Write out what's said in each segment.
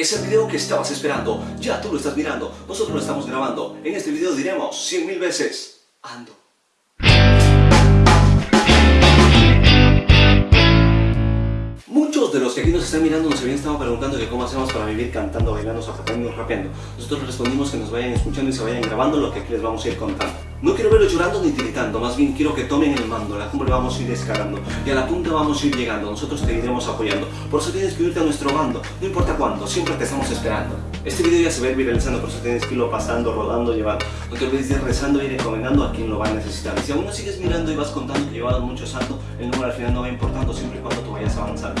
Es el video que estabas esperando, ya tú lo estás mirando, nosotros lo estamos grabando. En este video diremos 100.000 veces, ando. Aquí nos están mirando, nos habían estado preguntando que cómo hacemos para vivir cantando, bailando, zapatando, rapeando. Nosotros respondimos que nos vayan escuchando y se vayan grabando lo que aquí les vamos a ir contando. No quiero verlo llorando ni tiritando, más bien quiero que tomen el mando, la cumbre vamos a ir escalando y a la punta vamos a ir llegando, nosotros te iremos apoyando. Por eso tienes que unirte a nuestro bando, no importa cuándo, siempre te estamos esperando. Este video ya se va a ir viralizando, por eso tienes que irlo pasando, rodando, llevando. No te olvides de ir rezando y recomendando a quien lo va a necesitar. Y si aún no sigues mirando y vas contando que llevado mucho santo, el número al final no va importando siempre y cuando tú vayas avanzando.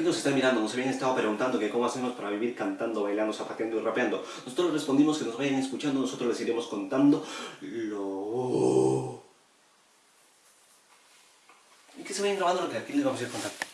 aquí nos están mirando nos habían estado preguntando que cómo hacemos para vivir cantando, bailando, zapateando y rapeando. Nosotros respondimos que nos vayan escuchando, nosotros les iremos contando lo... Y que se vayan grabando lo que aquí les vamos a ir contando.